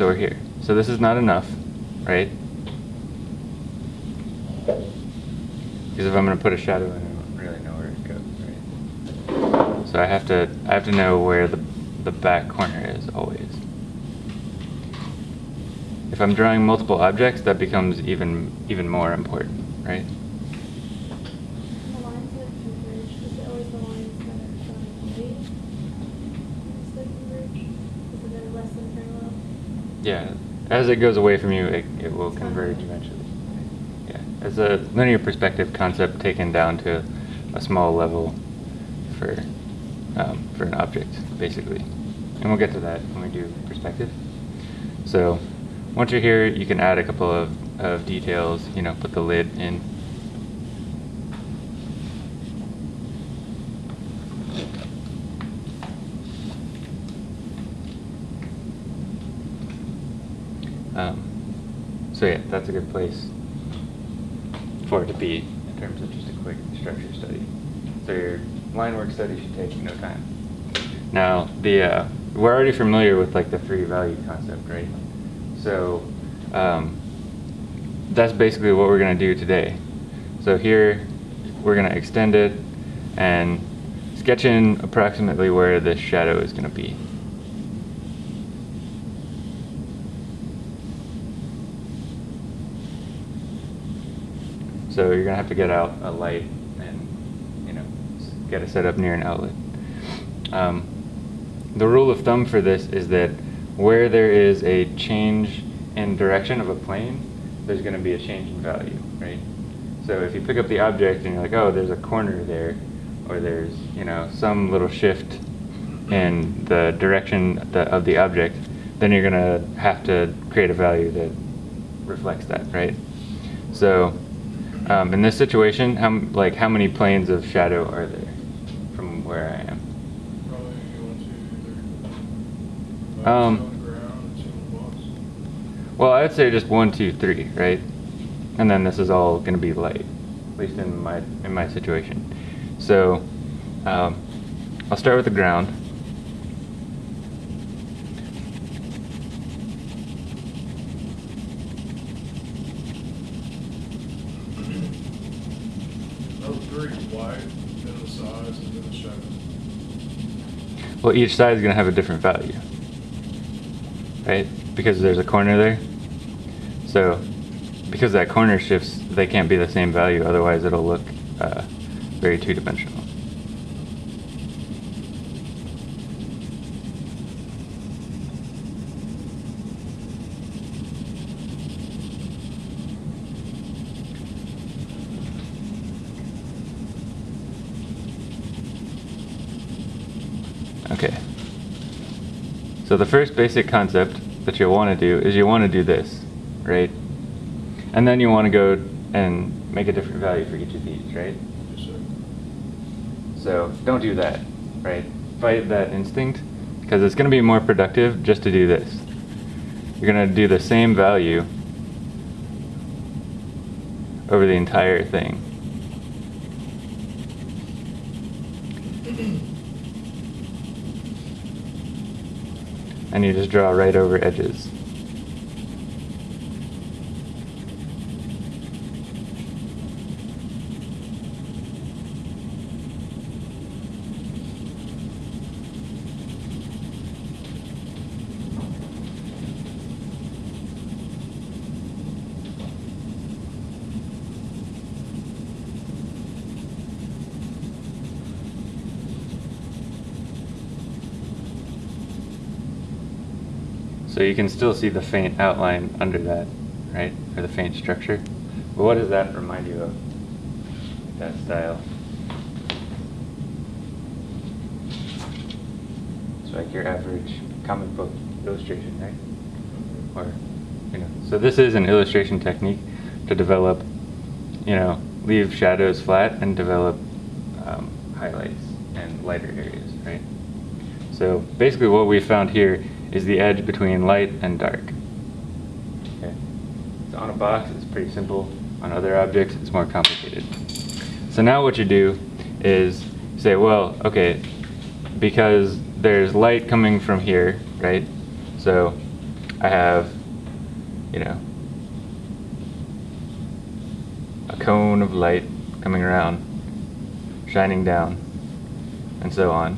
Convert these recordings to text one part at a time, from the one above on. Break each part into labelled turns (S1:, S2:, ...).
S1: So we're here. So this is not enough, right? Because if I'm going to put a shadow in, I don't really know where it goes, right? So I have to I have to know where the the back corner is always. If I'm drawing multiple objects, that becomes even even more important, right?
S2: The lines that converge, is it always the lines that are showing weight? That converge? Is it they're less than parallel?
S1: Yeah, as it goes away from you, it, it will converge eventually. Yeah, as a linear perspective concept taken down to a small level for um, for an object, basically. And we'll get to that when we do perspective. So once you're here, you can add a couple of, of details, you know, put the lid in. Um, so yeah, that's a good place for it to be in terms of just a quick structure study. So your line work study should take no time. Now, the uh, we're already familiar with like the three value concept, right? So um, that's basically what we're going to do today. So here we're going to extend it and sketch in approximately where this shadow is going to be. So you're going to have to get out a light and, you know, get it set up near an outlet. Um, the rule of thumb for this is that where there is a change in direction of a plane, there's going to be a change in value, right? So if you pick up the object and you're like, oh, there's a corner there, or there's, you know, some little shift in the direction of the object, then you're going to have to create a value that reflects that, right? So um, in this situation, how, like how many planes of shadow are there from where I am?
S3: Probably one, two, three.
S1: Um. Well, I would say just one, two, three, right? And then this is all going to be light, at least in my in my situation. So um, I'll start with the ground.
S3: Three, white, then the size, and then the shadow.
S1: Well, each side is going to have a different value, right? Because there's a corner there. So because that corner shifts, they can't be the same value. Otherwise, it'll look uh, very two-dimensional. Okay. So the first basic concept that you'll want to do is you want to do this, right? And then you want to go and make a different value for each of these, right?
S3: Yes, sir.
S1: So don't do that, right? Fight that instinct because it's going to be more productive just to do this. You're going to do the same value over the entire thing. And you just draw right over edges. So you can still see the faint outline under that, right? Or the faint structure. But what does that remind you of? That style. It's like your average comic book illustration, right? Or, you know, so this is an illustration technique to develop, you know, leave shadows flat and develop um, highlights and lighter areas, right? So basically what we found here is the edge between light and dark. Okay. So on a box, it's pretty simple. On other objects, it's more complicated. So now what you do is say, well, okay, because there's light coming from here, right? So I have, you know, a cone of light coming around, shining down, and so on.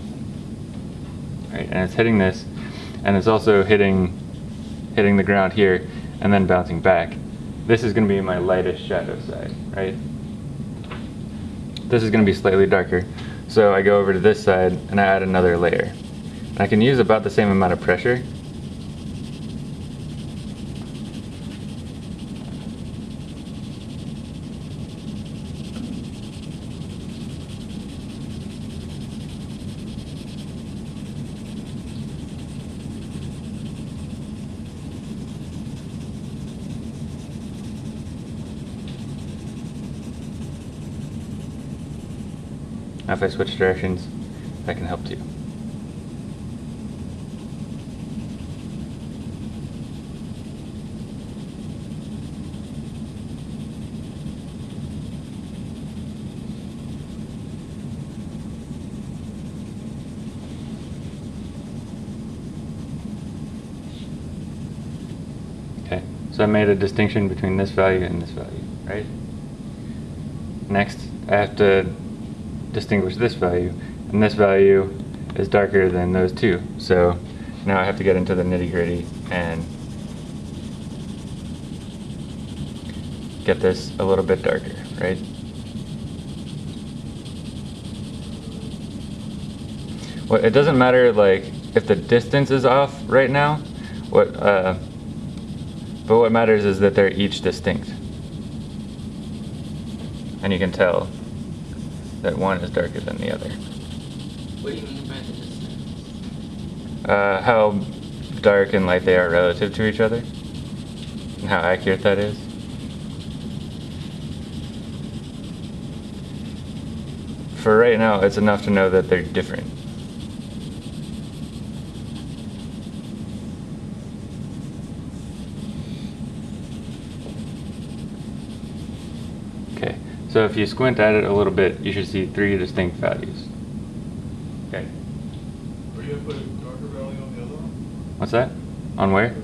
S1: Right, and it's hitting this, and it's also hitting, hitting the ground here, and then bouncing back. This is going to be my lightest shadow side, right? This is going to be slightly darker. So I go over to this side and I add another layer. I can use about the same amount of pressure. Now if I switch directions, that can help too. Okay, so I made a distinction between this value and this value, right? Next, I have to distinguish this value, and this value is darker than those two. So now I have to get into the nitty gritty and get this a little bit darker, right? Well, it doesn't matter like if the distance is off right now. What, uh, but what matters is that they're each distinct, and you can tell that one is darker than the other.
S4: What do you mean by the distance?
S1: Uh, how dark and light they are relative to each other, and how accurate that is. For right now, it's enough to know that they're different. Okay, so if you squint at it a little bit, you should see three distinct values. Okay,
S3: Are you gonna put a darker value on the other one?
S1: what's that? On where?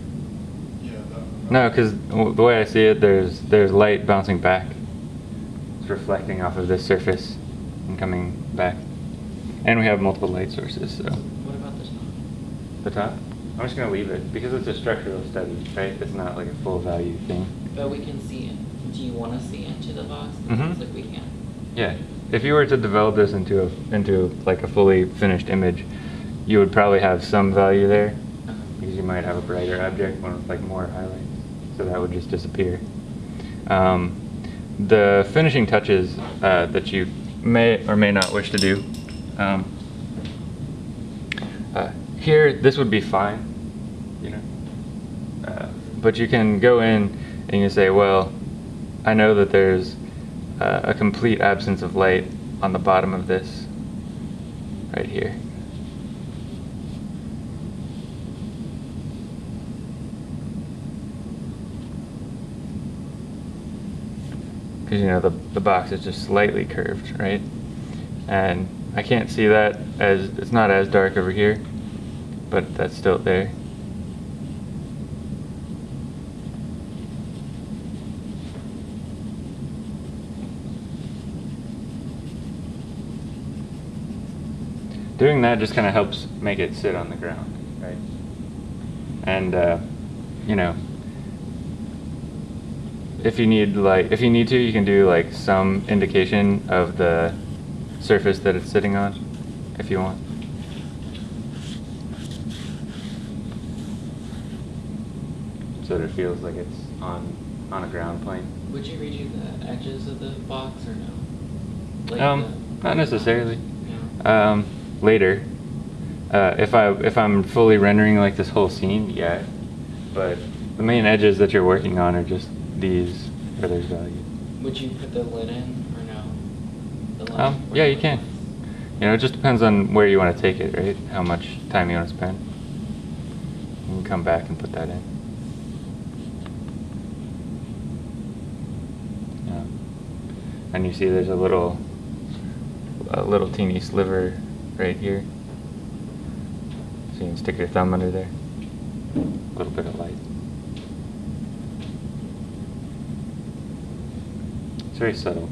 S3: Yeah, that.
S1: No, because the way I see it, there's there's light bouncing back. It's reflecting off of this surface and coming back. And we have multiple light sources, so.
S4: What about the top?
S1: The top? I'm just gonna leave it because it's a structural study, right? It's not like a full value thing.
S4: But we can see it. Do you want to see into the box?
S1: Mhm.
S4: looks like we can.
S1: Yeah. If you were to develop this into a into like a fully finished image, you would probably have some value there
S4: Uh-huh.
S1: because you might have a brighter object, one with like more highlights. So that would just disappear. Um, the finishing touches uh, that you may or may not wish to do. Um, uh, here, this would be fine, you know. Uh, but you can go in and you say, well, I know that there's uh, a complete absence of light on the bottom of this, right here. Because you know the the box is just slightly curved, right? And I can't see that as it's not as dark over here, but that's still there. Doing that just kind of helps make it sit on the ground, right? And uh, you know, if you need like if you need to, you can do like some indication of the surface that it's sitting on, if you want. So that it feels like it's on on a ground plane.
S4: Would you redo the edges of the box or no? Like
S1: um, not necessarily.
S4: No.
S1: Um, later, uh, if I if I'm fully rendering like this whole scene, yeah. But the main edges that you're working on are just these where there's value.
S4: Would you put the lid in or no? The
S1: Um, yeah, you can. You know, it just depends on where you want to take it, right? How much time you want to spend. You can come back and put that in. Yeah. And you see there's a little, a little teeny sliver right here. So you can stick your thumb under there. A little bit of light. It's very subtle.